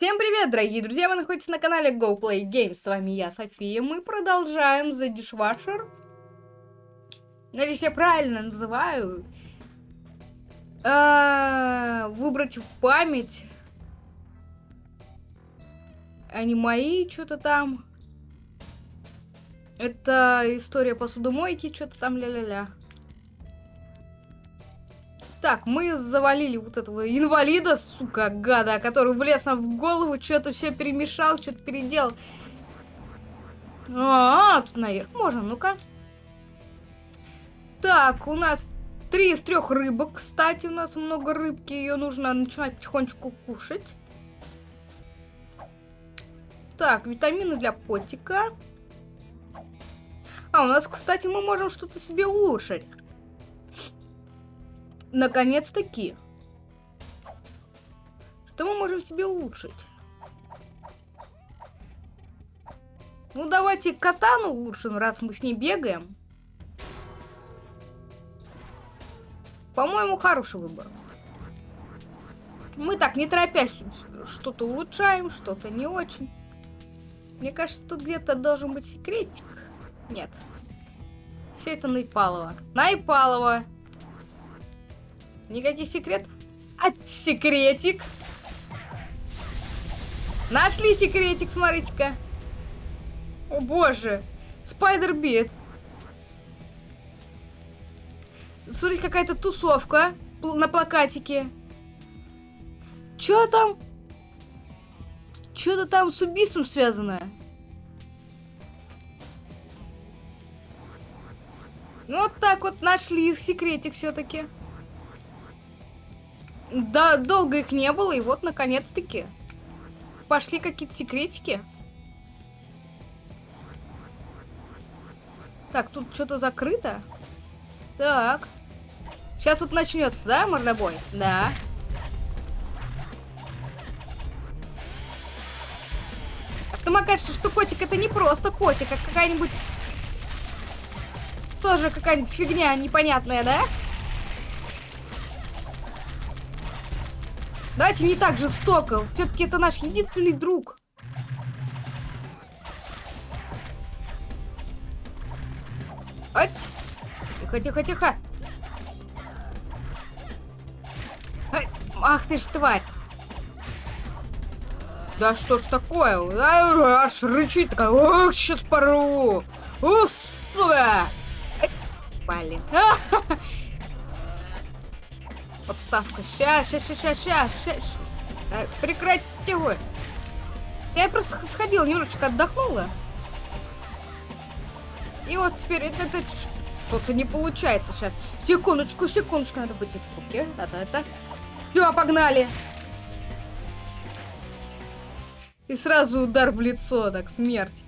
Всем привет, дорогие друзья! Вы находитесь на канале Go Play Games. С вами я, София. Мы продолжаем The Dishwasher. Надеюсь, я правильно называю. А, выбрать в память. Они мои, что-то там. Это история посудомойки, что-то там ля-ля-ля. Так, мы завалили вот этого инвалида, сука, гада, который влез нам в голову, что-то все перемешал, что-то переделал. А, -а, -а тут наверх можно, ну-ка. Так, у нас три из трех рыбок, кстати, у нас много рыбки, ее нужно начинать потихонечку кушать. Так, витамины для котика. А, у нас, кстати, мы можем что-то себе улучшить. Наконец-таки. Что мы можем себе улучшить? Ну, давайте катану улучшим, раз мы с ней бегаем. По-моему, хороший выбор. Мы так, не торопясь, что-то улучшаем, что-то не очень. Мне кажется, тут где-то должен быть секретик. Нет. Все это Найпалова. Найпалова! Никаких секретов? А секретик? Нашли секретик, смотрите-ка. О боже. Спайдер-бит. Смотрите, какая-то тусовка на плакатике. Чё там? Что-то там с убийством связано. Ну, вот так вот нашли секретик все-таки. Да, долго их не было, и вот, наконец-таки. Пошли какие-то секретики. Так, тут что-то закрыто. Так. Сейчас вот начнется, да, мордобой? Да. Потом окажется, что котик это не просто котик, а какая-нибудь... Тоже какая-нибудь фигня непонятная, да? Давайте не так жестоко. Все-таки это наш единственный друг. Ать! Тихо, тихо, тихо. Ах ты ж тварь. Да что ж такое? Аж рычит такая. Ох, сейчас порву. Ух, сука. Блин. подставка. Сейчас, сейчас, сейчас, сейчас, сейчас. А, прекратите его. Я просто сходила, немножечко отдохнула. И вот теперь это, это что-то не получается сейчас. Секундочку, секундочку, надо быть в руке. Да-да-да. Все, погнали. И сразу удар в лицо, так, смерть.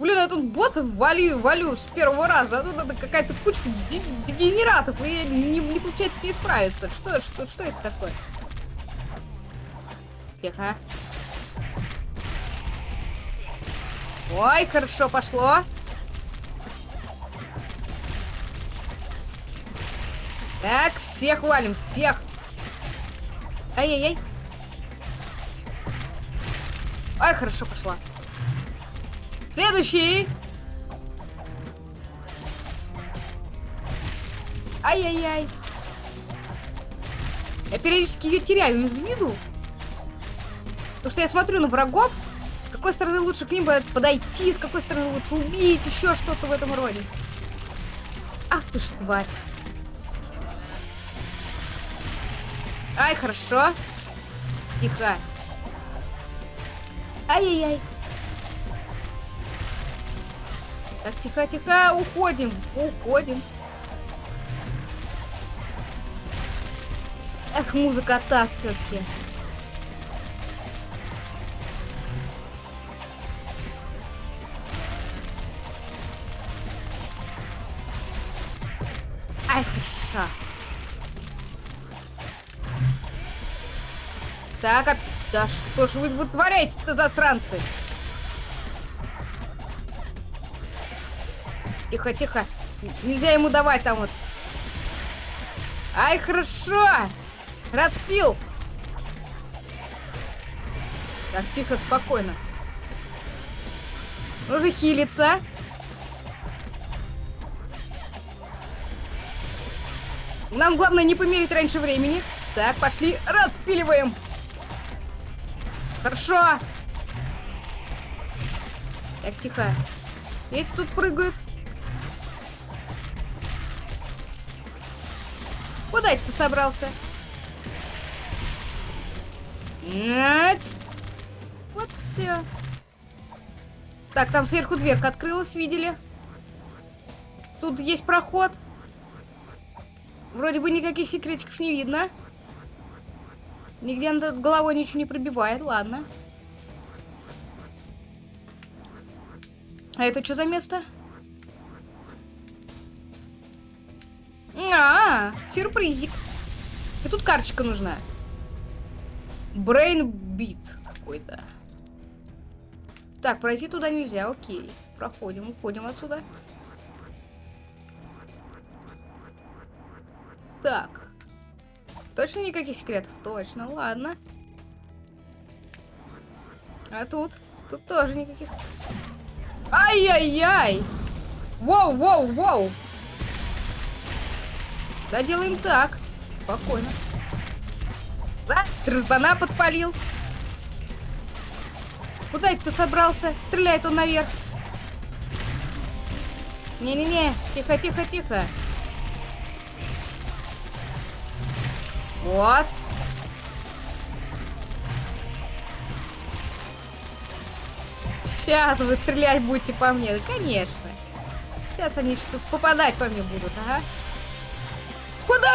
Блин, я тут боссов валю, валю с первого раза. А тут это какая-то кучка дегенератов, и не, не получается с ней справиться. Что, что, что это такое? Тихо. Ой, хорошо пошло. Так, всех валим, всех. Ай-яй-яй. Ай, хорошо пошла. Следующий. Ай-яй-яй. Я периодически ее теряю из виду. Потому что я смотрю на врагов, с какой стороны лучше к ним подойти, с какой стороны лучше убить, еще что-то в этом роде. Ах ты ж тварь. Ай, хорошо. Тихо. Ай-яй-яй. Так, тихо-тихо, уходим, уходим. Эх, музыка та все-таки. Ай, хорошо. Так, а... да что ж вы вытворяете-то, засранцы? Тихо, тихо. Нельзя ему давать там вот. Ай, хорошо. Распил. Так, тихо, спокойно. Уже хилится. Нам главное не помереть раньше времени. Так, пошли, распиливаем. Хорошо. Так, тихо. Эти тут прыгают. Куда ты собрался? Нет. Вот все. Так, там сверху дверка открылась, видели? Тут есть проход. Вроде бы никаких секретиков не видно. Нигде над головой ничего не пробивает, ладно. А это что за место? Сюрпризик. И тут карточка нужна. Brain Beat какой-то. Так, пройти туда нельзя, окей. Проходим, уходим отсюда. Так. Точно никаких секретов? Точно, ладно. А тут? Тут тоже никаких. Ай-яй-яй! Воу, воу, воу! Да, делаем так. Спокойно. Да, Трзбана подпалил. Куда это ты собрался? Стреляет он наверх. Не-не-не, тихо-тихо-тихо. Вот. Сейчас вы стрелять будете по мне. Конечно. Сейчас они что-то попадать по мне будут, ага.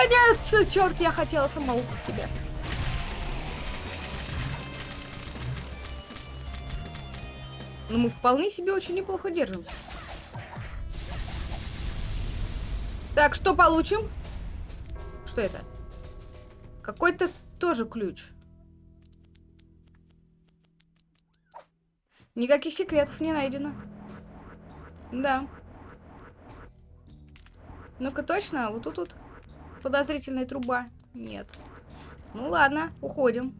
Нет? Черт, я хотела сама убить тебя. Но мы вполне себе очень неплохо держимся. Так, что получим? Что это? Какой-то тоже ключ. Никаких секретов не найдено. Да. Ну-ка точно, вот тут вот подозрительная труба. Нет. Ну ладно, уходим.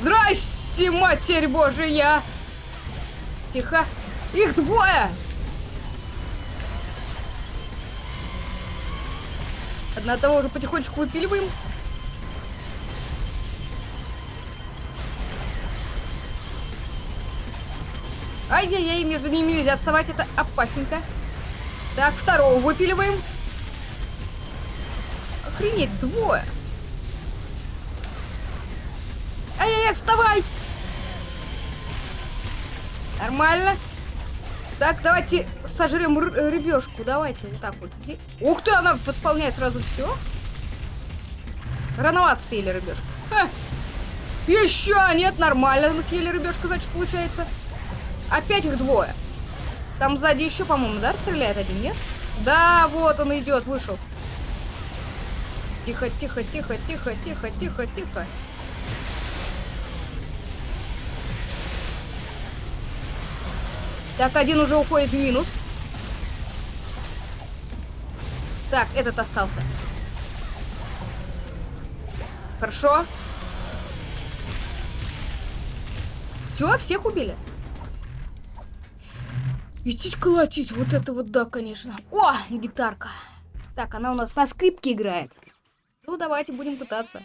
Здрасте, матерь божия! Тихо. Их двое! Одна того уже потихонечку выпиливаем. Ай-яй-яй, между ними нельзя вставать, это опасненько. Так, второго выпиливаем. Охренеть, двое. Ай-яй-яй, вставай! Нормально. Так, давайте сожрем рыбешку. Давайте, вот так вот. Ух ты, она восполняет сразу все. Рановато съели рыбешку. Ха. Еще нет, нормально мы съели рыбешку, значит, получается. Опять их двое. Там сзади еще, по-моему, да, стреляет один, нет? Да, вот он идет, вышел. Тихо, тихо, тихо, тихо, тихо, тихо, тихо. Так, один уже уходит в минус. Так, этот остался. Хорошо. Все, всех убили? Идти колотить, вот это вот да, конечно. О, гитарка. Так, она у нас на скрипке играет. Ну, давайте будем пытаться.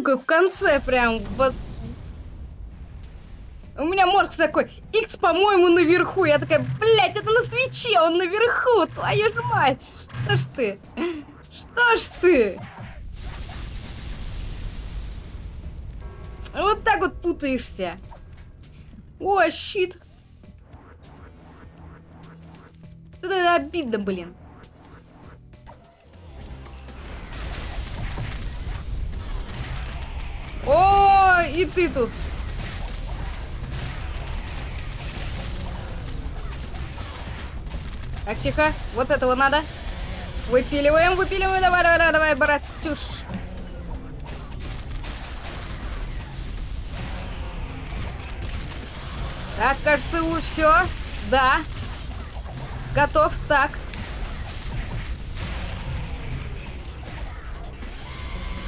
Сука, в конце прям, вот меня мозг такой, X, по-моему, наверху. Я такая, блядь, это на свече, он наверху, твою ж мать. Что ж ты? Что ж ты? Вот так вот путаешься. О, щит. Это обидно, блин. Ты тут. Так, тихо. Вот этого надо. Выпиливаем, выпиливаем. Давай, давай, давай, давай, братюш. Так, кажется, все. Да. Готов. Так.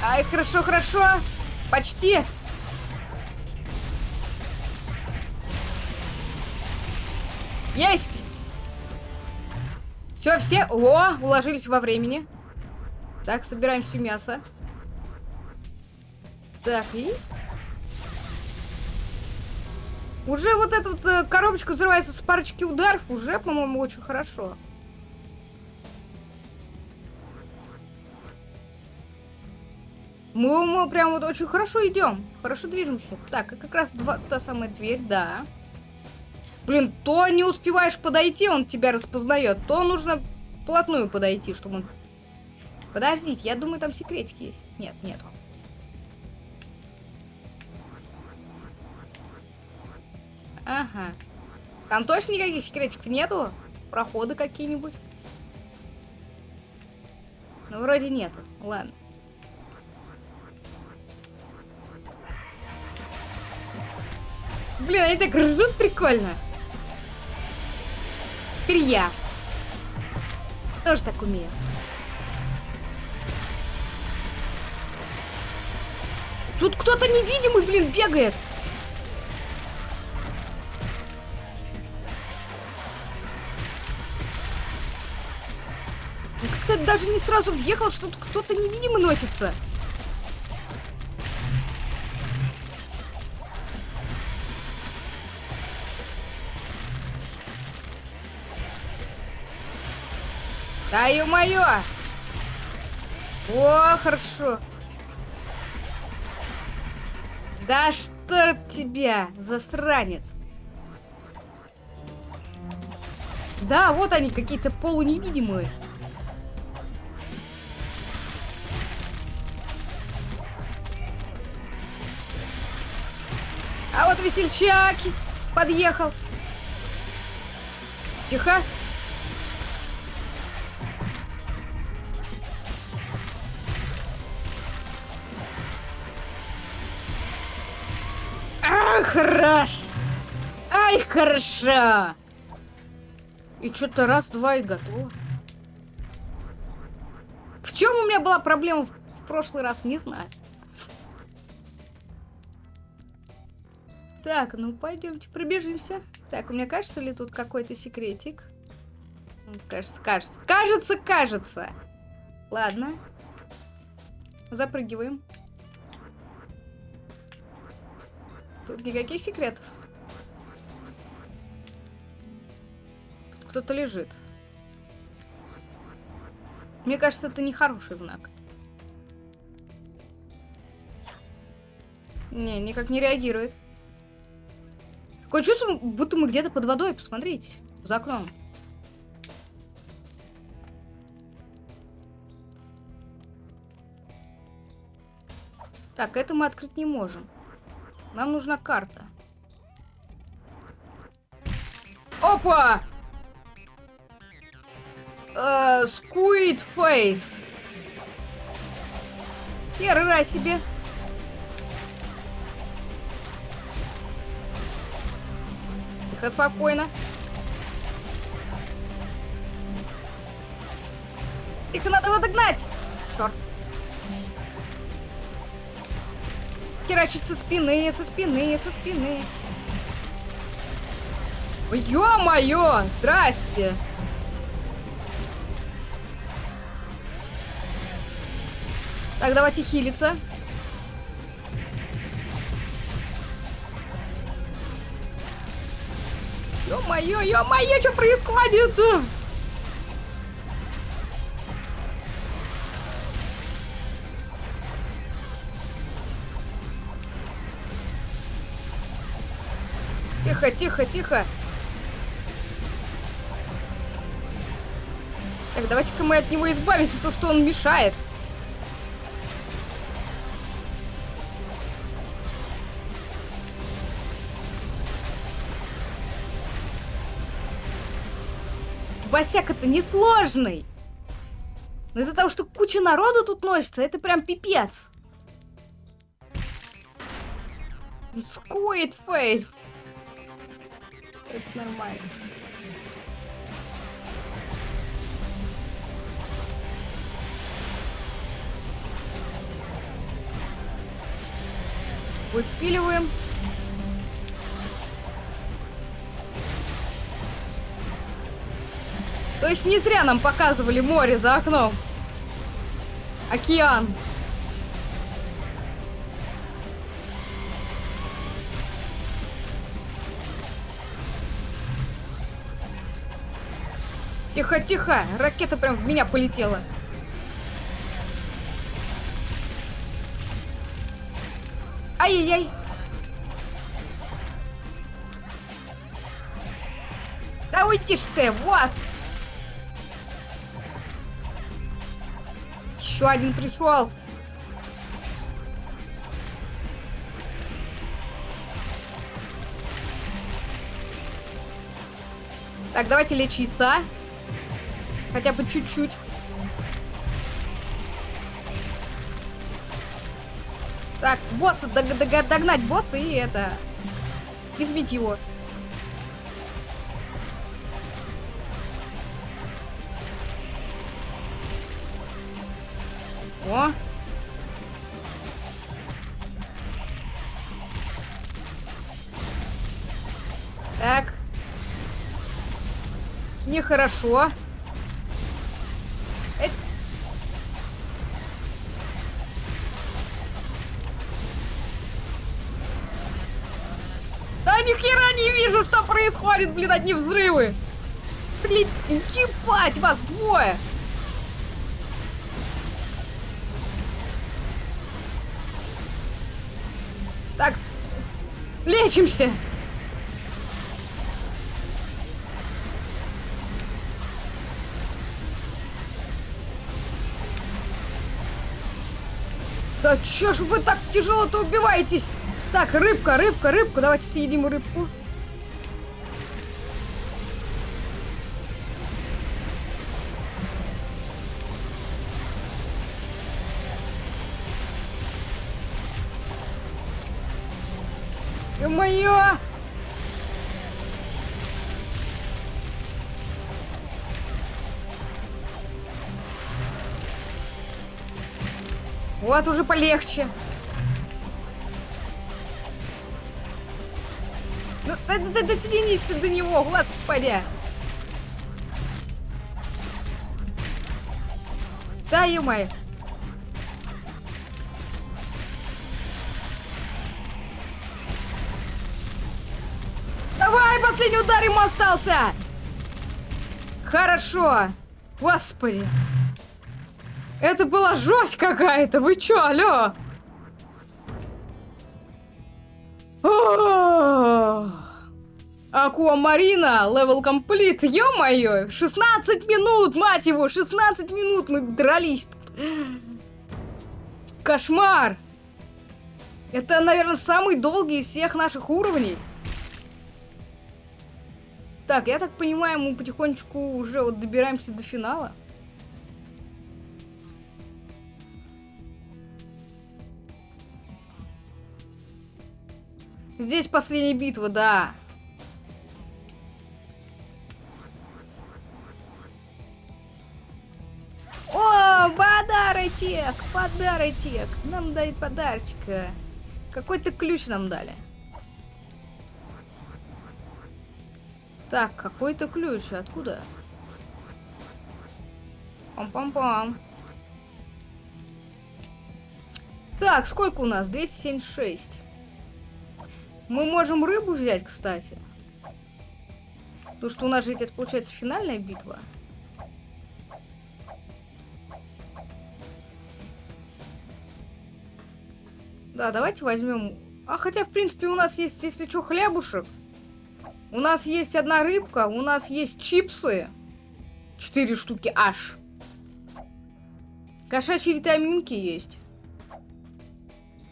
Ай, хорошо, хорошо. Почти. Есть. Все, все. О, уложились во времени. Так, собираем все мясо. Так, и... Уже вот эта вот э, коробочка взрывается с парочки ударов. Уже, по-моему, очень хорошо. Мы, мы прям вот очень хорошо идем. Хорошо движемся. Так, как раз два, та самая дверь, да. Блин, то не успеваешь подойти, он тебя распознает, то нужно вплотную подойти, чтобы он... Подождите, я думаю, там секретики есть. Нет, нету. Ага. Там точно никаких секретиков нету? Проходы какие-нибудь? Ну, вроде нету. Ладно. Блин, они так ржут прикольно. Теперь я. Тоже так умею. Тут кто-то невидимый, блин, бегает. Как-то даже не сразу въехал, что тут кто-то невидимый носится. Да ё-моё! О, хорошо. Да что тебя, засранец. Да, вот они какие-то полуневидимые. А вот весельчак подъехал. Тихо. Хорош! Ай, хорошо! И что-то раз, два и готово. В чем у меня была проблема в прошлый раз, не знаю. Так, ну пойдемте пробежимся. Так, у меня кажется ли тут какой-то секретик? Кажется, кажется. Кажется, кажется. Ладно. Запрыгиваем. Тут никаких секретов. Тут кто-то лежит. Мне кажется, это не хороший знак. Не, никак не реагирует. Такое чувство, будто мы где-то под водой. Посмотрите, за окном. Так, это мы открыть не можем. Нам нужна карта. Опа! Э, Squid Face. Хера себе. Тихо, спокойно. Их надо его догнать. Черт. Херачит со спины, со спины, со спины. Ё-моё! Здрасте! Так, давайте хилиться. ё-моё, ё-моё, что происходит? Тихо, тихо, тихо. Так, давайте-ка мы от него избавимся, потому что он мешает. Босяк это несложный. Но из-за того, что куча народу тут носится, это прям пипец. Squid Face. Конечно, нормально. Выпиливаем. То есть не зря нам показывали море за окном. Океан. Тихо, тихо! Ракета прям в меня полетела. Ай-яй-яй! Да уйди ж ты, вот! Еще один пришел. Так, давайте лечиться. Хотя бы чуть-чуть. Так, босса, дог дог догнать босса и это... Избить его. О! Так. Нехорошо. Да не вижу, что происходит, блин, одни взрывы. Блин, ебать вас двое. Так, лечимся. Да чё ж вы так тяжело-то убиваетесь? Так, рыбка, рыбка, рыбку. Давайте съедим рыбку. Вот уже полегче. Ну, да, да, да, дотянись ты до него, господи. Да, ё-моё. Давай, последний удар ему остался. Хорошо. Господи. Это была жесть какая-то. Вы чё, алё? Aquamarina, level complete, ё-моё, 16 минут, мать его, 16 минут мы дрались. Кошмар! Это, наверное, самый долгий из всех наших уровней. Так, я так понимаю, мы потихонечку уже вот добираемся до финала. Здесь последняя битва, да. О, подарочек, подарочек. Нам дают подарочка. Какой-то ключ нам дали. Так, какой-то ключ. Откуда? Пам-пам-пам. Так, сколько у нас? 276. Мы можем рыбу взять, кстати. Потому что у нас же ведь это получается финальная битва. Да, давайте возьмем... А хотя, в принципе, у нас есть, если что, хлебушек. У нас есть одна рыбка, у нас есть чипсы. Четыре штуки аж. Кошачьи витаминки есть.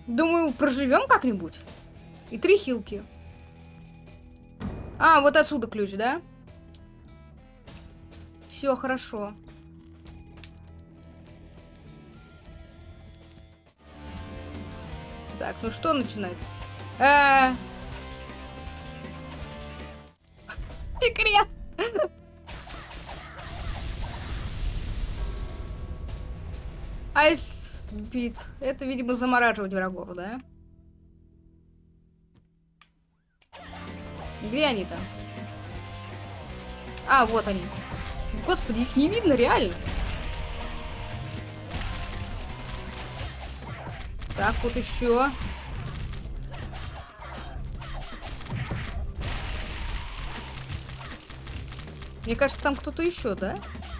Думаю, проживем как-нибудь. И три хилки. А, вот отсюда ключ, да? Все хорошо. Так, ну что начинается? А -а -а. Секрет! Айс бит. Это, видимо, замораживать врагов, да? Где они там? А, вот они. Господи, их не видно, реально. Так, вот еще. Мне кажется, там кто-то еще, да? Тут,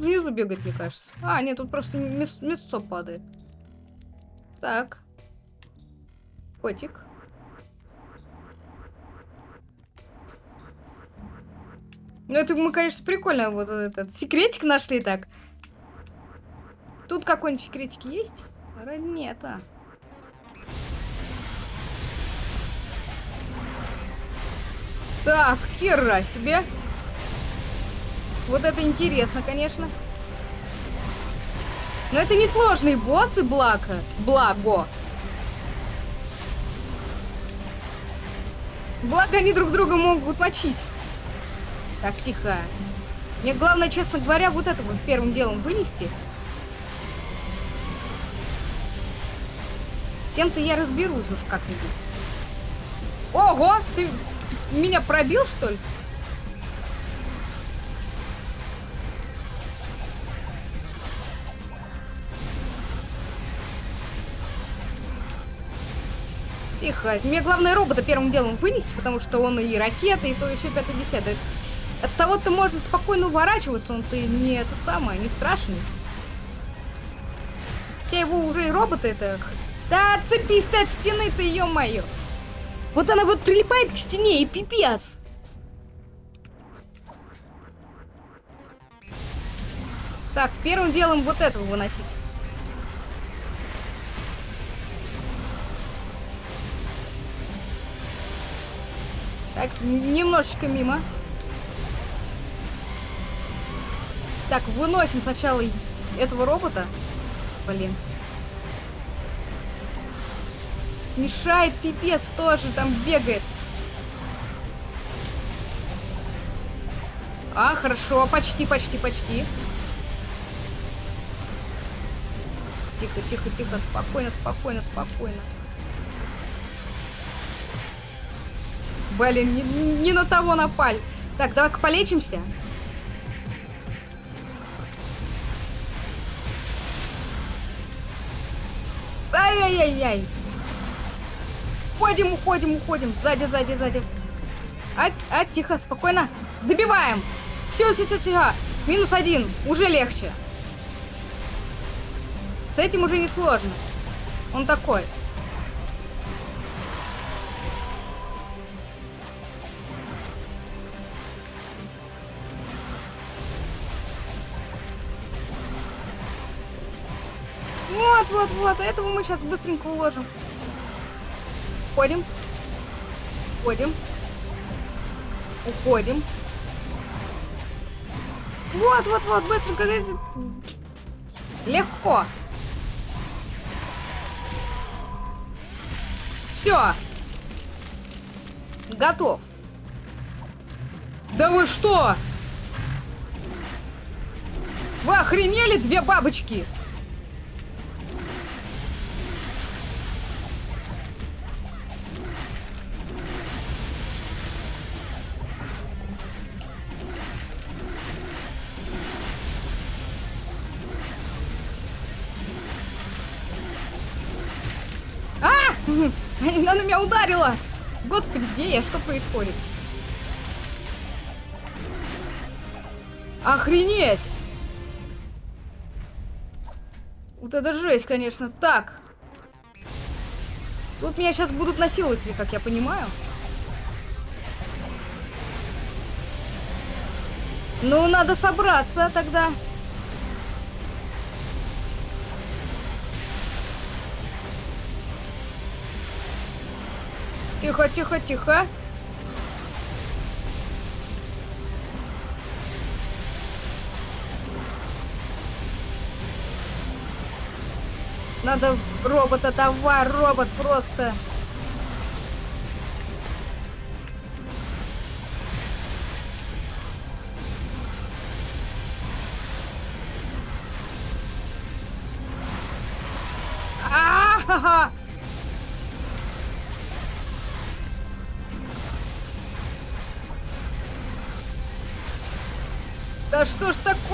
тут внизу бегать, мне кажется. А, нет, тут просто мяс мясцо падает. Так. Котик. Ну, это мы, конечно, прикольно вот этот секретик нашли так. Тут какой-нибудь секретик есть? Вроде нет, а. Так, хера себе. Вот это интересно, конечно. Но это не сложные боссы, благо. Благо. Благо они друг друга могут мочить. Так, тихо. Мне главное, честно говоря, вот это вот первым делом вынести. С тем-то я разберусь уж как-нибудь. Ого! Ты меня пробил, что ли? Тихо. Мне главное робота первым делом вынести, потому что он и ракеты, и то еще 5-10. От того ты может спокойно уворачиваться, он ты не это самое, не страшный. Хотя его уже и роботы это... Да отцепись ты от стены ты, ё-моё! Вот она вот прилипает к стене и пипец! Так, первым делом вот этого выносить. Так, немножечко мимо. Так, выносим сначала этого робота. Блин. Мешает пипец тоже, там бегает. А, хорошо, почти, почти, почти. Тихо, тихо, тихо, спокойно, спокойно, спокойно. Блин, не, не на того напали. Так, давай-ка полечимся. Ай-яй-яй-яй. Уходим, уходим, уходим. Сзади, сзади, сзади. А, а, тихо, спокойно. Добиваем. Все, все, все, все. Минус один. Уже легче. С этим уже не сложно. Он такой. Вот, вот. Этого мы сейчас быстренько уложим. Уходим. Уходим. Уходим. Вот, вот, вот, быстренько. Легко. Все. Готов. Да вы что? Вы охренели, две бабочки? Ударила! Господи, где я? Что происходит? Охренеть! Вот это жесть, конечно. Так. Тут меня сейчас будут насиловать, как я понимаю. Ну, надо собраться тогда. Тихо, тихо, тихо. Надо робота, давай, робот просто.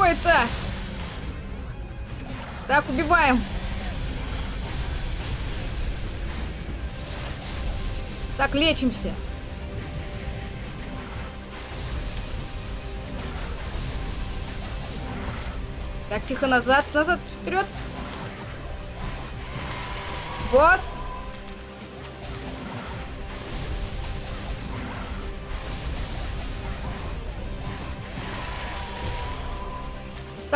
Такое-то? Так, убиваем. Так, лечимся. Так, тихо, назад, назад, вперед. Вот.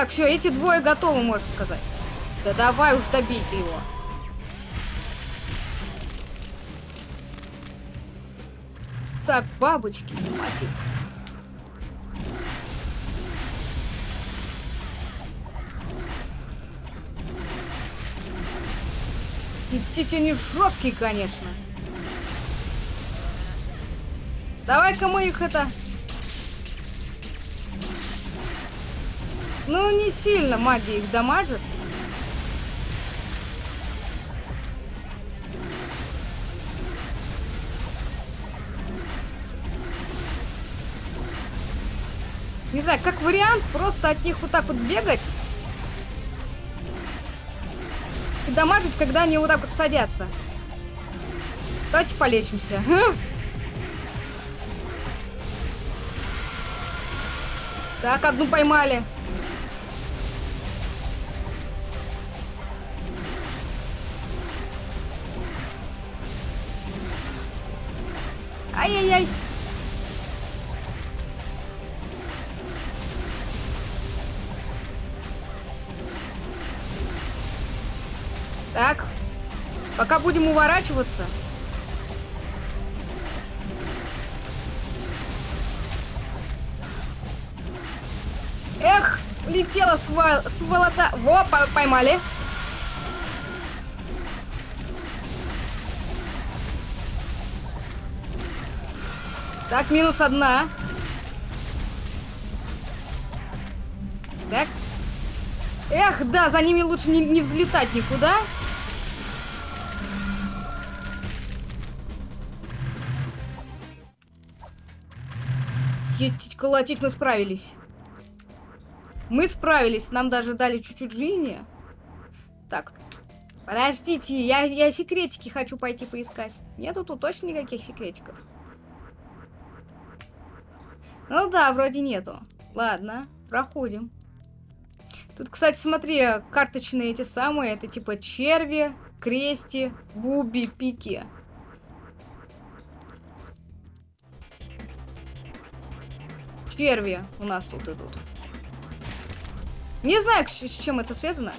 Так, все, эти двое готовы, можно сказать. Да давай уж добей его. Так, бабочки, мать Идите они жесткие, конечно. Давай-ка мы их это... Ну, не сильно магия их дамажит. Не знаю, как вариант, просто от них вот так вот бегать. И дамажить, когда они вот так вот садятся. Давайте полечимся. Так, одну поймали. Пока будем уворачиваться. Эх, летела свол... сволота. Во, поймали. Так, минус одна. Так. Эх, да, за ними лучше не, не взлетать никуда. Етить, колотить мы справились. Мы справились, нам даже дали чуть-чуть жизни. Так, подождите, я, я секретики хочу пойти поискать. Нету тут точно никаких секретиков. Ну да, вроде нету. Ладно, проходим. Тут, кстати, смотри, карточные эти самые, это типа черви, крести, буби, пики. Черви у нас тут идут. Не знаю, с чем это связано.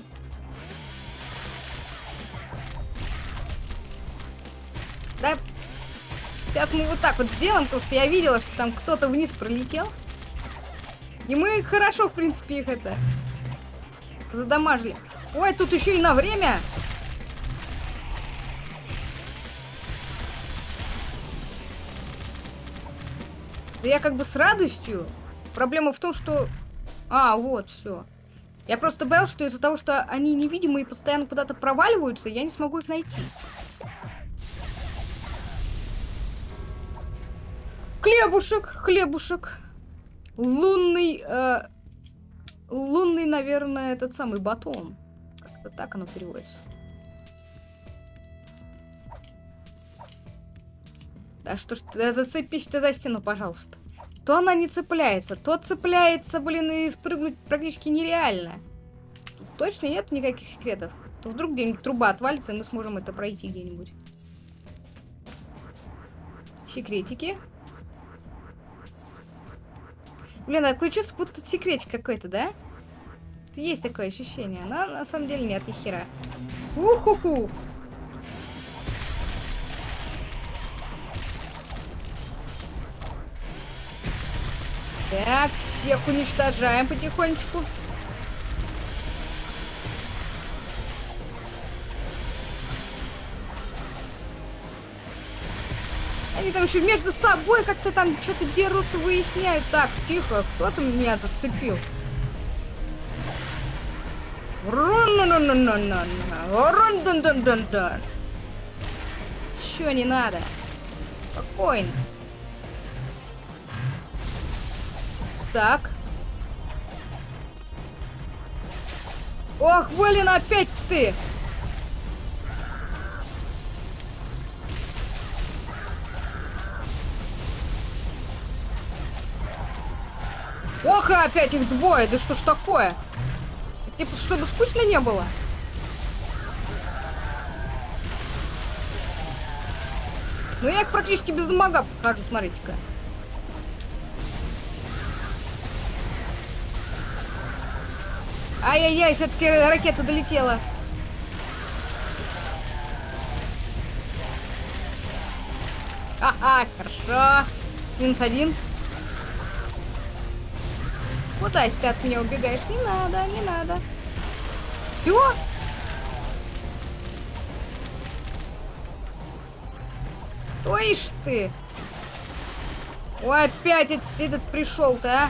Да, сейчас мы вот так вот сделаем, потому что я видела, что там кто-то вниз пролетел. И мы хорошо, в принципе, их это задамажили. Ой, тут еще и на время. Да я как бы с радостью. Проблема в том, что... А, вот, все. Я просто боялся, что из-за того, что они невидимые и постоянно куда-то проваливаются, я не смогу их найти. Хлебушек, хлебушек. Лунный... Э, лунный, наверное, этот самый батон. Как-то так оно переводится. Да что ж ты, зацепись ты за стену, пожалуйста. То она не цепляется, то цепляется, блин, и спрыгнуть практически нереально. Тут точно нет никаких секретов. То вдруг где-нибудь труба отвалится, и мы сможем это пройти где-нибудь. Секретики. Блин, такое чувство, будто секретик какой-то, да? Есть такое ощущение, но на самом деле нет, ни хера. Уху-ху! Так, всех уничтожаем потихонечку. Они там еще между собой как-то там что-то дерутся, выясняют. Так, тихо, кто там меня зацепил? Чё не надо? Спокойно. Так. Ох, блин, опять ты! Ох, и опять их двое, да что ж такое? Типа, чтобы скучно не было? Ну, я их практически без дамага прохожу, смотрите-ка. Ай-яй-яй, все-таки ракета долетела. Ага, хорошо. Минус один. Куда ты от меня убегаешь? Не надо, не надо. Чего? То ишь ты. Ой, опять этот, этот пришел-то, а?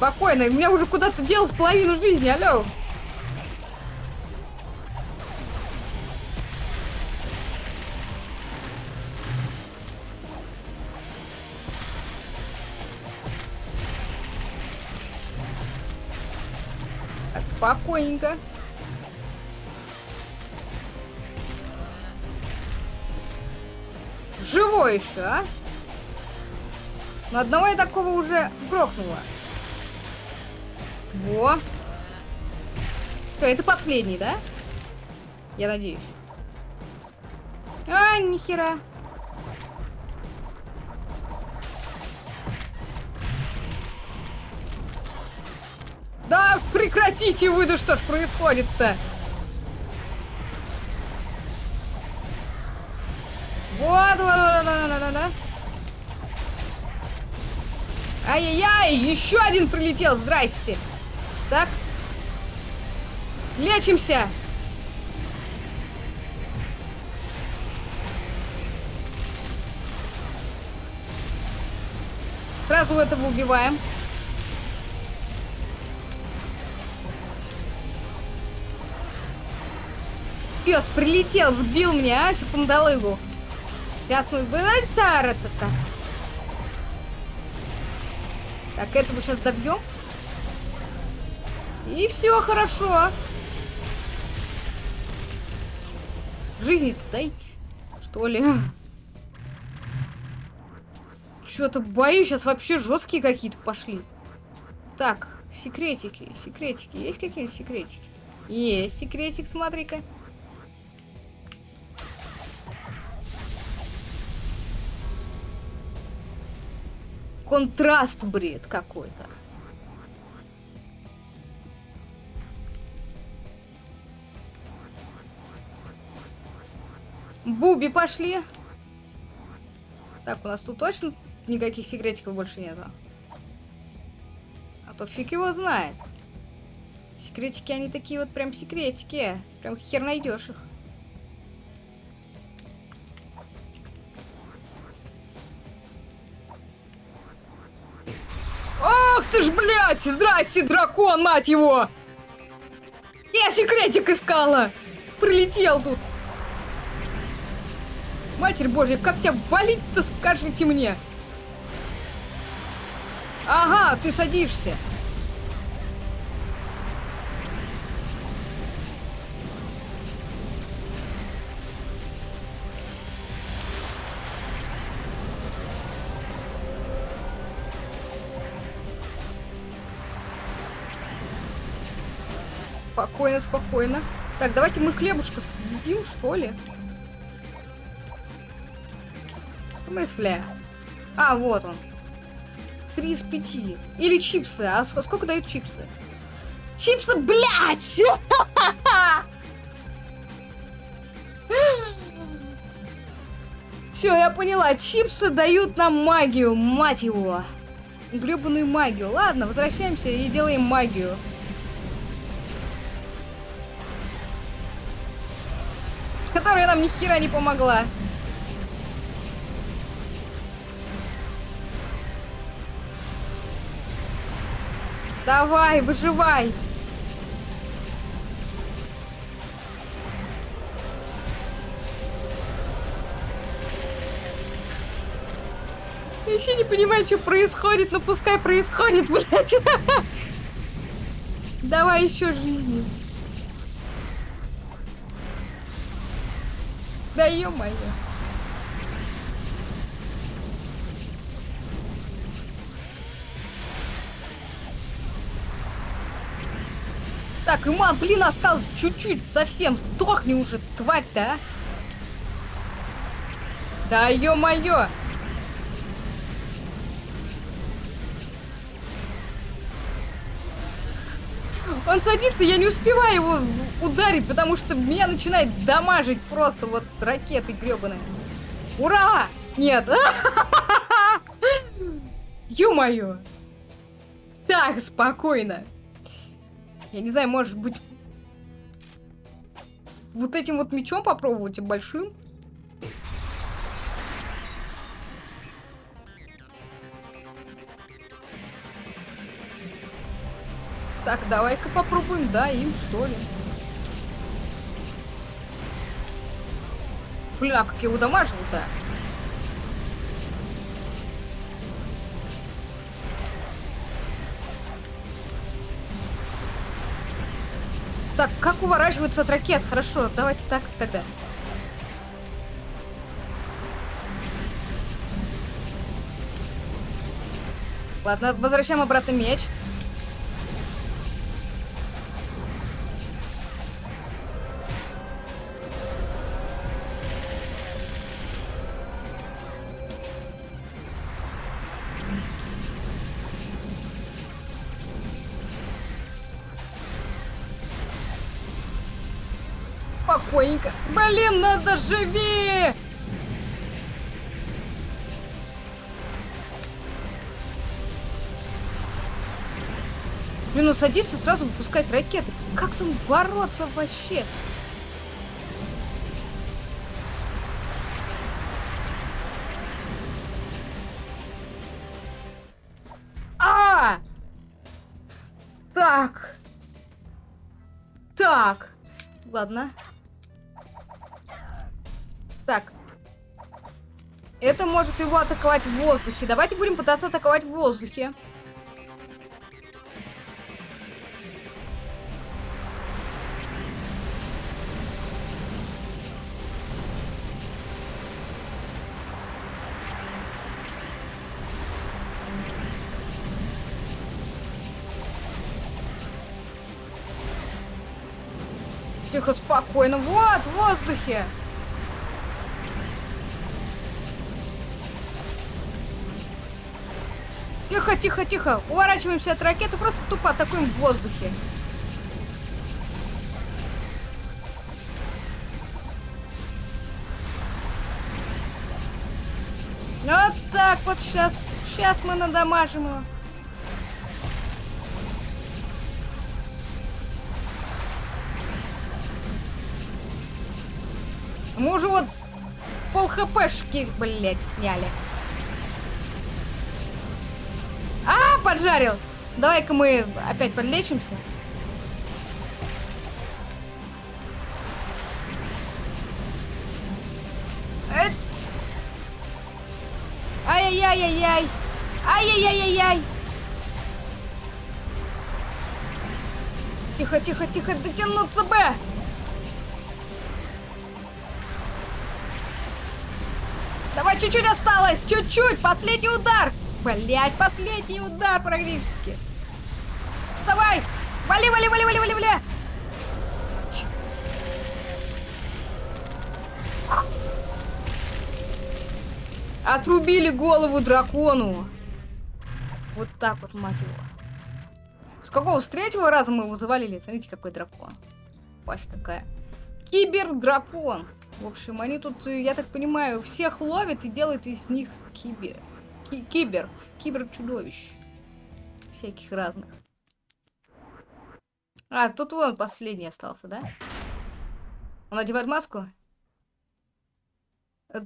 Спокойно, у меня уже куда-то делась половину жизни, алло. Так, спокойненько. Живой еще, а? Но одного я такого уже грохнула. Во. Что, это последний, да? Я надеюсь. А, нихера. Да прекратите вы, да что ж происходит-то? Вот, вот, вот, вот, вот, вот. Ай-яй-яй, еще один прилетел, здрасте. Так. Лечимся. Сразу этого убиваем. Пес прилетел, сбил меня, а, пандалыгу. Сейчас мы... Тара-та-та. Так, этого сейчас добьем. И все хорошо. Жизни-то дайте, что ли? Что-то боюсь, сейчас вообще жесткие какие-то пошли. Так, секретики, секретики. Есть какие-нибудь секретики? Есть секретик, смотри-ка. Контраст бред какой-то. Буби пошли. Так, у нас тут точно никаких секретиков больше нету. А то фиг его знает. Секретики, они такие вот прям секретики. Прям хер найдешь их. Ах ты ж, блядь! Здрасте, дракон, мать его! Я секретик искала! Прилетел тут! Матерь Божья, как тебя валить-то, скажите мне? Ага, ты садишься. Спокойно, спокойно. Так, давайте мы хлебушку съедим, что ли? Смысле? А, вот он. Три из пяти. Или чипсы. А сколько дают чипсы? Чипсы, блядь! Все, я поняла. Чипсы дают нам магию, мать его. Гребаную магию. Ладно, возвращаемся и делаем магию. Которая нам ни хера не помогла. Давай, выживай! Я еще не понимаю, что происходит, но пускай происходит, блядь. Давай еще жизни. Да ё-моё. Так, Иман, блин, осталось чуть-чуть, совсем. Сдохни уже, тварь-то, а. Да ё-моё. Он садится, я не успеваю его ударить, потому что меня начинает дамажить просто вот ракеты гребаные. Ура! Нет! Ё-моё! Так, спокойно. Я не знаю, может быть... Вот этим вот мечом попробовать и большим? Так, давай-ка попробуем, да, им что ли. Бля, как я его дамажил-то. Так, как уворачиваться от ракет? Хорошо, давайте так тогда. Ладно, возвращаем обратно меч. Спокойненько. Блин, надо живи! Блин, ну садиться сразу выпускать ракеты. Как там бороться вообще? А! Так. Так. Ладно. Так. Это может его атаковать в воздухе. Давайте будем пытаться атаковать в воздухе. Тихо, спокойно. Вот, в воздухе. Тихо, тихо, тихо. Уворачиваемся от ракеты, просто тупо атакуем в воздухе. Вот так вот сейчас. Сейчас мы надамажим его. Мы уже вот пол хпшки, блядь, сняли. поджарил. Давай-ка мы опять подлечимся. Ай-яй-яй-яй! Ай-яй-яй-яй-яй! Тихо, тихо, тихо, дотянуться бы! Давай, чуть-чуть осталось, чуть-чуть, последний удар! Блять, последний удар практически. Вставай! Вали, вали, вали, вали, вали, вали! Отрубили голову дракону. Вот так вот, мать его. С какого? С третьего раза мы его завалили. Смотрите, какой дракон. Пасть какая. Кибер-дракон. В общем, они тут, я так понимаю, всех ловят и делают из них кибер. Ки кибер. Кибер-чудовищ. Всяких разных. А, тут вон последний остался, да? Он одевает маску?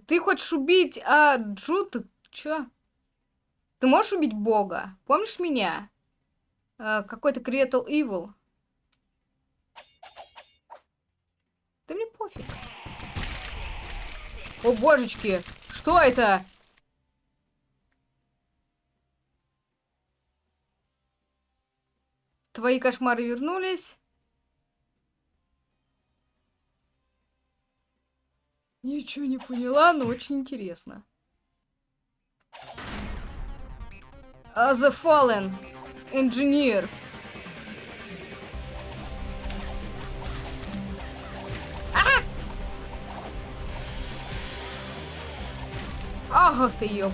Ты хочешь убить а, Джут? Чё? Ты можешь убить Бога? Помнишь меня? А, Какой-то Creatal Evil. Да мне пофиг. О, божечки! Что это? Твои кошмары вернулись. Ничего не поняла, но очень интересно. Uh, the Fallen Engineer. А! Ах ты ёп.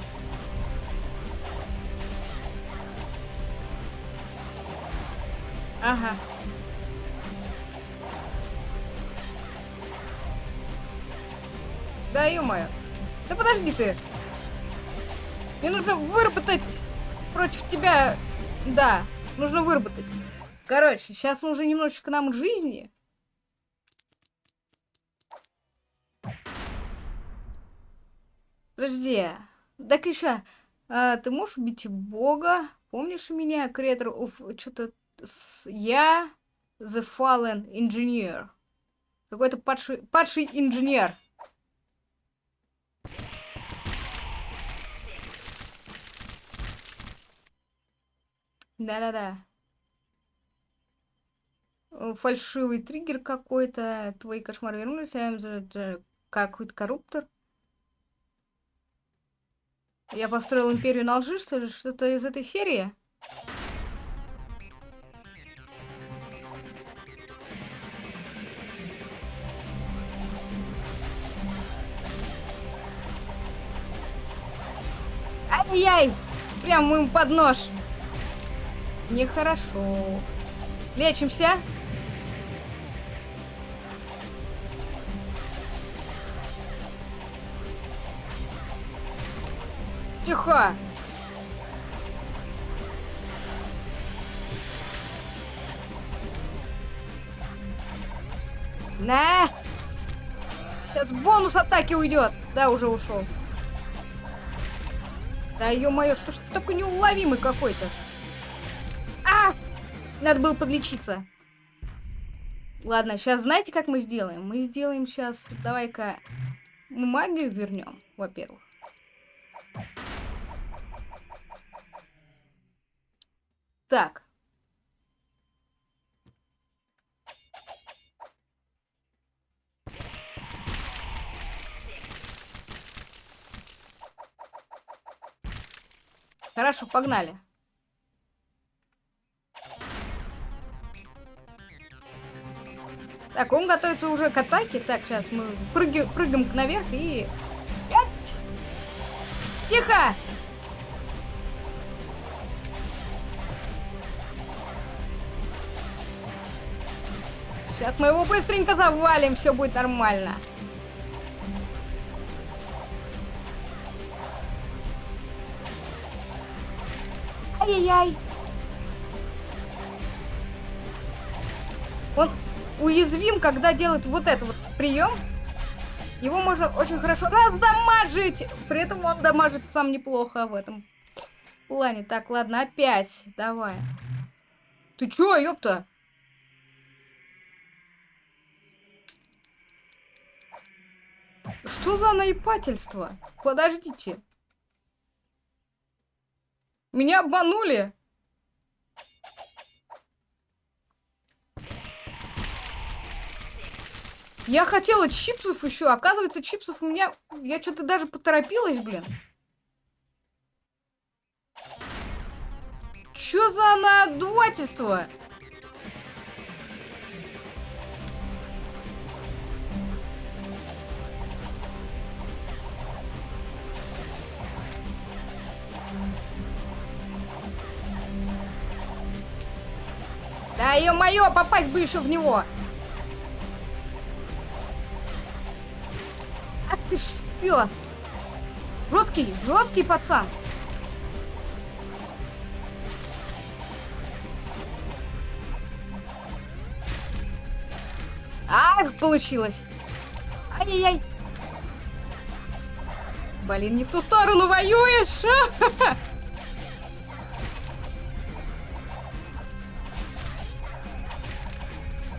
Ага. Да ё-моё. Да подожди ты. Мне нужно выработать против тебя... Да, нужно выработать. Короче, сейчас уже немножечко нам жизни. Подожди. Так еще, а, ты можешь убить Бога? Помнишь меня, креатор что-то я The Fallen Engineer. Какой-то падший, падший инженер. Да-да-да. Фальшивый триггер какой-то. Твои кошмары вернулись. Какой-то корруптор. Я построил империю на лжи, что ли? Что-то из этой серии? Ай-яй! Прям ему под нож. Нехорошо. Лечимся. Тихо. На! Сейчас бонус атаки уйдет. Да, уже ушел. Да ё-моё, что ж ты такой неуловимый какой-то? А! Надо было подлечиться. Ладно, сейчас знаете, как мы сделаем? Мы сделаем сейчас... Давай-ка магию вернем, во-первых. Так, Хорошо, погнали. Так, он готовится уже к атаке. Так, сейчас мы прыгаем, прыгаем наверх и... Тихо! Сейчас мы его быстренько завалим, все будет нормально. Ай-яй-яй. Он уязвим, когда делает вот этот вот прием. Его можно очень хорошо раздамажить. При этом он дамажит сам неплохо в этом плане. Так, ладно, опять. Давай. Ты чё, ёпта? Что за наипательство? Подождите. Меня обманули! Я хотела чипсов еще. Оказывается, чипсов у меня... Я что-то даже поторопилась, блин. Чё за надувательство? Да ё-моё, попасть бы еще в него. Ах ты ж пес. Жесткий, жесткий пацан. Ах, получилось. Ай-яй-яй. Блин, не в ту сторону воюешь.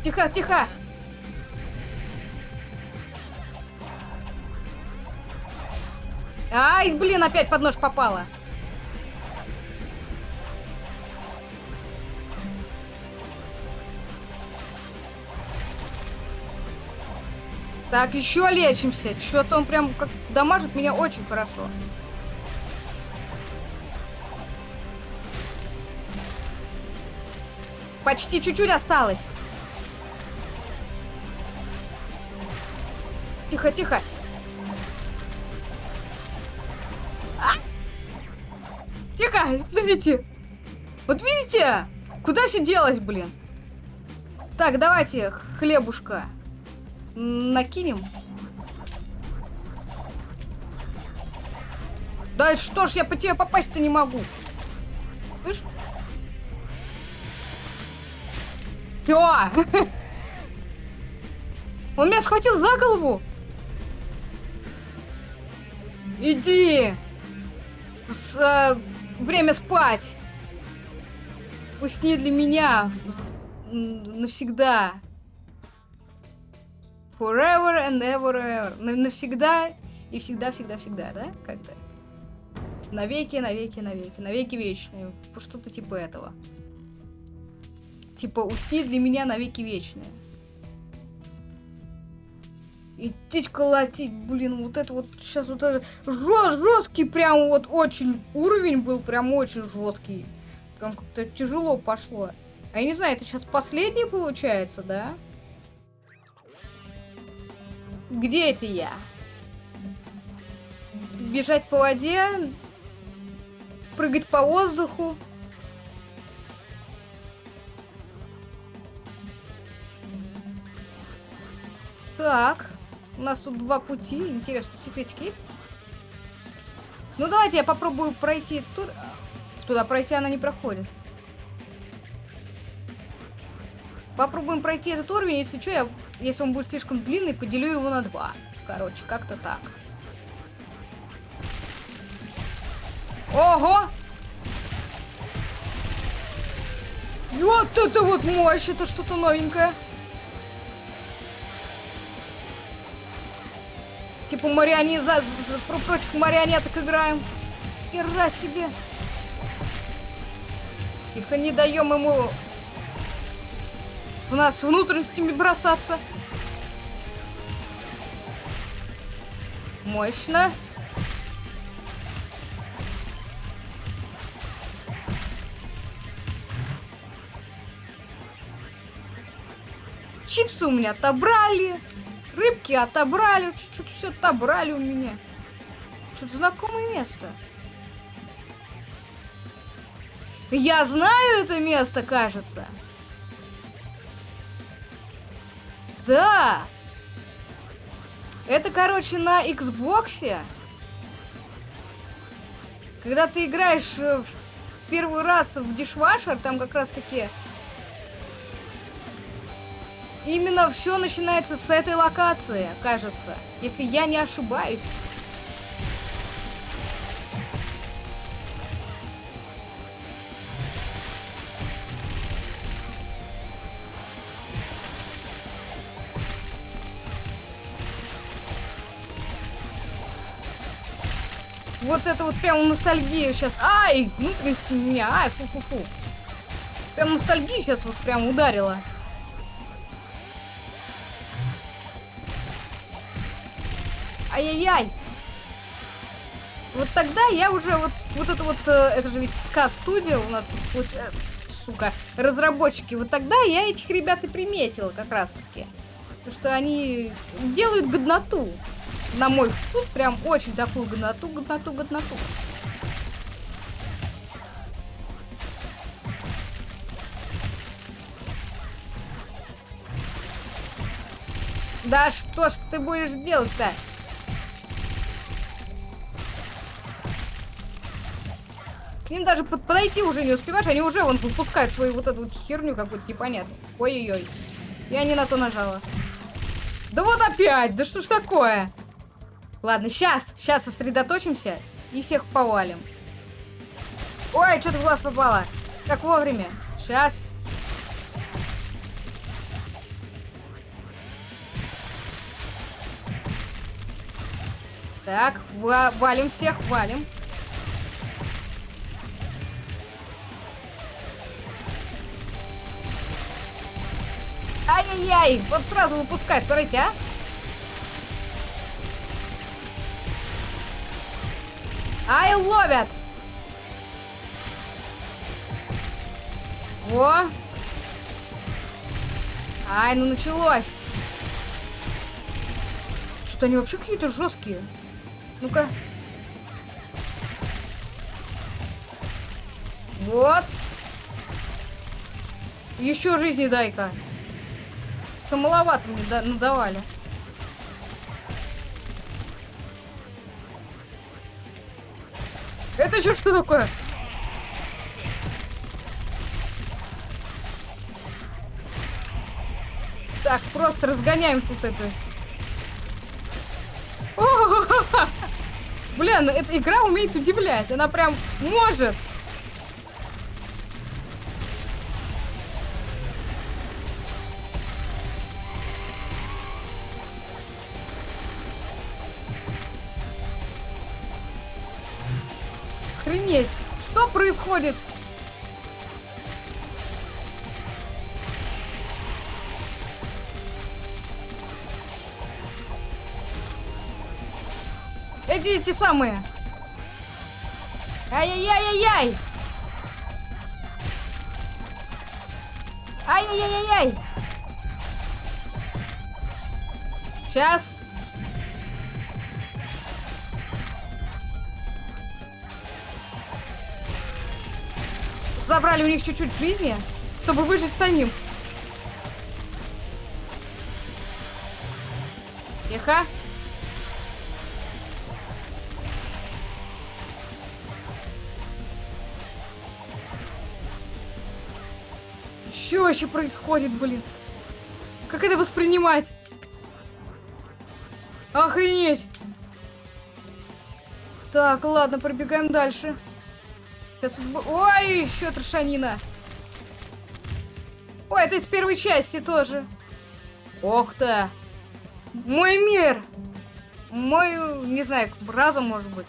Тихо, тихо. Ай, блин, опять под нож попала. Так, еще лечимся. Что-то он прям как дамажит меня очень хорошо. Почти чуть-чуть осталось. Тихо, тихо. А! Тихо, подождите. Вот видите? Куда все делось, блин? Так, давайте хлебушка накинем. Да что ж, я по тебе попасть-то не могу. Слышь? Всё! Он меня схватил за голову! Иди! С, э, время спать! Усни для меня навсегда. Forever and ever, ever. Навсегда и всегда-всегда-всегда, да? Как-то. Навеки, навеки, навеки. Навеки вечные. Что-то типа этого. Типа, усни для меня навеки вечные. Идти колотить, блин, вот это вот сейчас вот это жест, жесткий прям вот очень уровень был прям очень жесткий. Прям как-то тяжело пошло. А я не знаю, это сейчас последний получается, да? Где это я? Бежать по воде? Прыгать по воздуху? Так. У нас тут два пути. Интересно, секретик есть? Ну, давайте я попробую пройти этот тур. Туда пройти она не проходит. Попробуем пройти этот уровень, если что, я, если он будет слишком длинный, поделю его на два. Короче, как-то так. Ого! Вот это вот мощь, это что-то новенькое. Типа марионет за, за, против марионеток играем. Ира себе. Тихо, не даем ему в нас внутренностями бросаться. Мощно. Чипсы у меня отобрали. Рыбки отобрали. Что-то все отобрали у меня. Что-то знакомое место. Я знаю это место, кажется. Да! Это, короче, на Xbox. Когда ты играешь э, в первый раз в Dishwasher, там как раз таки именно все начинается с этой локации, кажется. Если я не ошибаюсь. Вот это вот прям ностальгия сейчас. Ай, внутренности меня. Ай, фу-фу-фу. Прям ностальгия сейчас вот прям ударила. Ай-яй-яй! Вот тогда я уже вот, вот это вот, э, это же ведь ска студия у нас, вот, э, сука, разработчики. Вот тогда я этих ребят и приметила как раз таки. Что они делают годноту. На мой вкус, прям очень такую годноту, годноту, годноту. Да что ж ты будешь делать-то? К ним даже под подойти уже не успеваешь, они уже вон выпускают свою вот эту вот херню какую-то непонятную. Ой-ой-ой. Я не на то нажала. Да вот опять! Да что ж такое? Ладно, сейчас, сейчас сосредоточимся и всех повалим. Ой, что-то в глаз попало. Как вовремя. Сейчас. Так, валим всех, валим. Ай-яй-яй! Вот сразу выпускает, смотрите, а? Ай, ловят! Во! Ай, ну началось! Что-то они вообще какие-то жесткие. Ну-ка. Вот. Еще жизни дай-ка. Что маловато мне надавали. Это еще что такое? Так, просто разгоняем тут это. Блин, эта игра умеет удивлять. Она прям может. Охренеть! Что происходит? Эти, эти самые. Ай-яй-яй-яй-яй! Ай-яй-яй-яй! Сейчас. Забрали у них чуть-чуть жизни, чтобы выжить самим. Тихо. Что вообще происходит, блин? Как это воспринимать? Охренеть! Так, ладно, пробегаем дальше. Сейчас... Ой, еще трошанина. Ой, это из первой части тоже. Ох ты. Мой мир. Мой, не знаю, разум, может быть.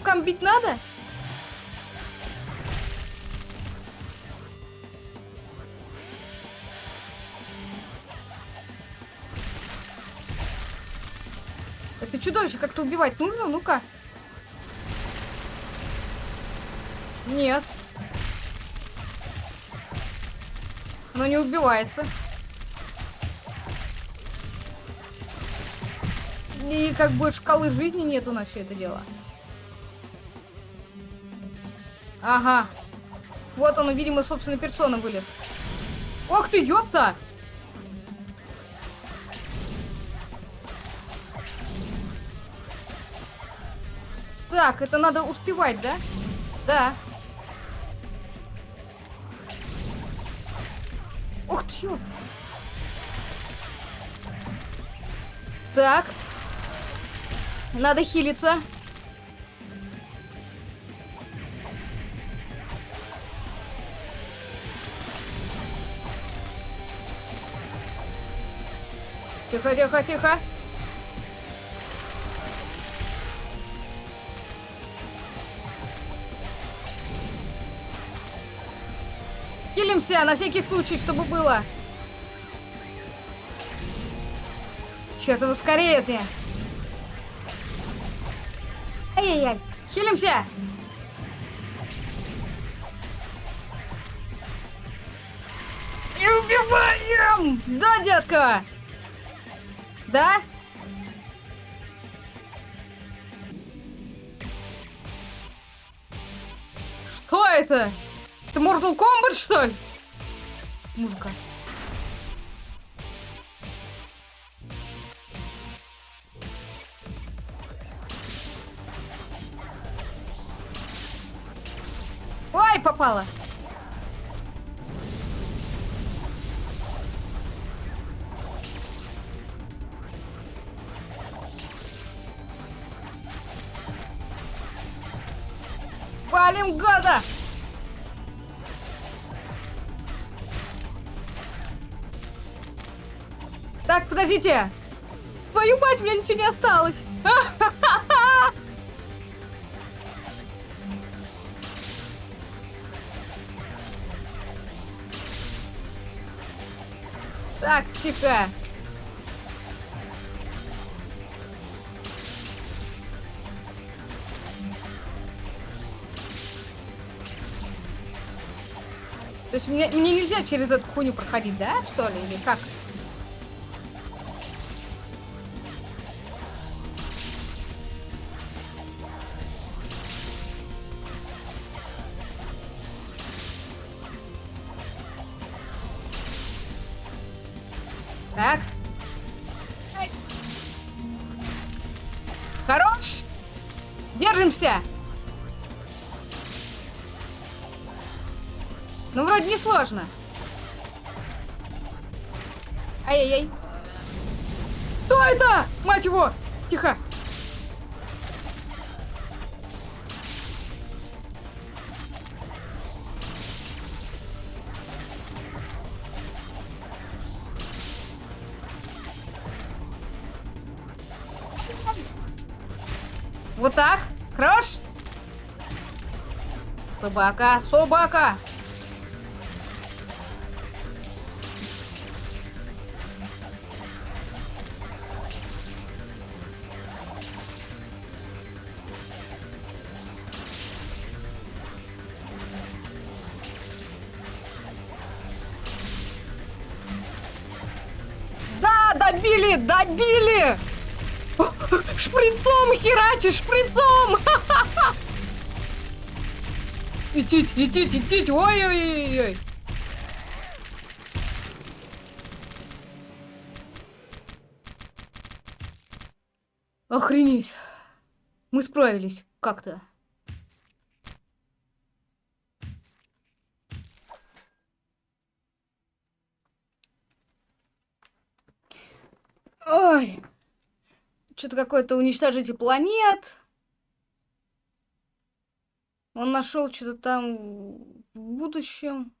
Рукам бить надо? Это чудовище как-то убивать нужно? Ну-ка. Нет. Оно не убивается. И как бы шкалы жизни нету на все это дело. Ага. Вот он, видимо, собственной персоной вылез. Ох ты, ёпта! Так, это надо успевать, да? Да. Ух ты, ё! Так. Надо хилиться. Тихо, тихо, тихо. Хилимся на всякий случай, чтобы было. Чертов ускорение. Ай-яй-яй. Хилимся. И убиваем! Да, детка? Да? Что это? Это Mortal Kombat, что ли? Музыка. Ой, попала. Валим гада! Так, подождите! Твою мать, у меня ничего не осталось! Так, тихо. Есть мне, мне нельзя через эту хуйню проходить, да, что ли, или как? Собака, собака. Да, добили, добили! Шприцом херачишь, шприцом! Идите, идите, идите, ой-ой-ой-ой. Охренеть. Мы справились как-то. Ой. Что-то какое-то уничтожитель планет. Он нашел что-то там в будущем.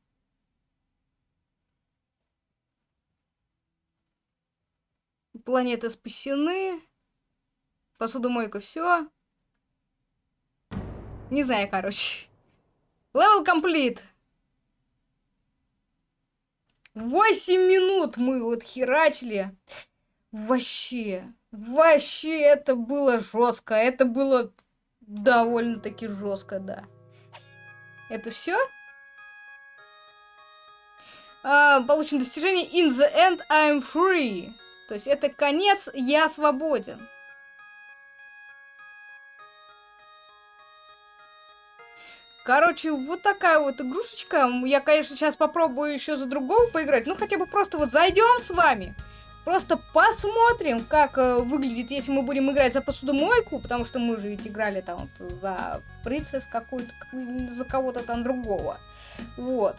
Планеты спасены. Посудомойка, все. Не знаю, короче. Левел комплит. 8 минут мы вот херачили. Вообще. Вообще, это было жестко. Это было довольно-таки жестко, да. Это все? А, получено достижение In the end I'm free. То есть это конец, я свободен. Короче, вот такая вот игрушечка. Я, конечно, сейчас попробую еще за другого поиграть. Ну, хотя бы просто вот зайдем с вами. Просто посмотрим, как э, выглядит, если мы будем играть за посудомойку, потому что мы же ведь играли там вот за принцесс какую-то, за кого-то там другого. Вот.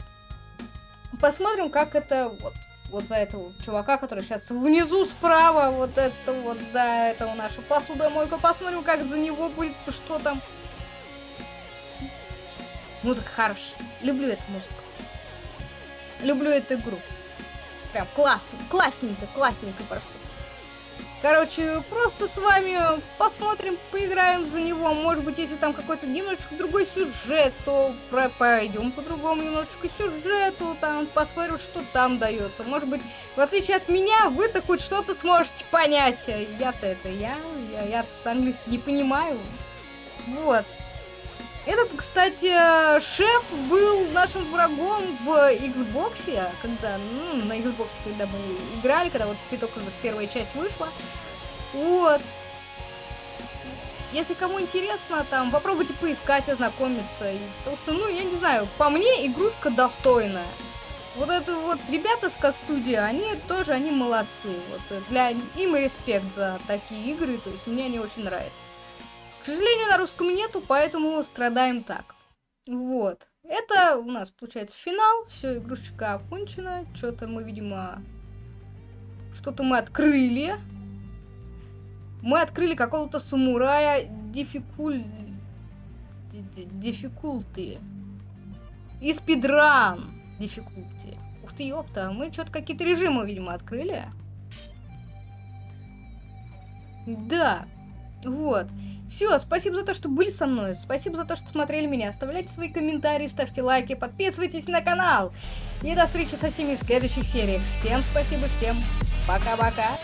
Посмотрим, как это вот, вот за этого чувака, который сейчас внизу справа, вот это вот, да, это у наша посудомойка. Посмотрим, как за него будет, что там. Музыка хорошая. Люблю эту музыку. Люблю эту игру. Прям класс, классненько, классненько просто. Короче, просто с вами посмотрим, поиграем за него. Может быть, если там какой-то немножечко другой сюжет, то пойдем по другому немножечко сюжету, там посмотрим, что там дается. Может быть, в отличие от меня, вы-то хоть что-то сможете понять. Я-то это, я, я-то с английски не понимаю. Вот. Этот, кстати, шеф был нашим врагом в Xbox, когда, ну, на Xbox, когда мы играли, когда вот только вот первая часть вышла. Вот. Если кому интересно, там, попробуйте поискать, ознакомиться. Потому что, ну, я не знаю, по мне игрушка достойная. Вот это вот ребята с Кастудия, они тоже, они молодцы. Вот для им респект за такие игры, то есть мне они очень нравятся. К сожалению, на русском нету, поэтому страдаем так. Вот. Это у нас получается финал. Все, игрушечка окончена. Что-то мы, видимо... Что-то мы открыли. Мы открыли какого-то самурая дефикуль... Дефикулты. И спидран дефикулти. Ух ты, ёпта, мы что-то какие-то режимы, видимо, открыли. Да, вот. Все, спасибо за то, что были со мной. Спасибо за то, что смотрели меня. Оставляйте свои комментарии, ставьте лайки, подписывайтесь на канал. И до встречи со всеми в следующих сериях. Всем спасибо, всем пока-пока.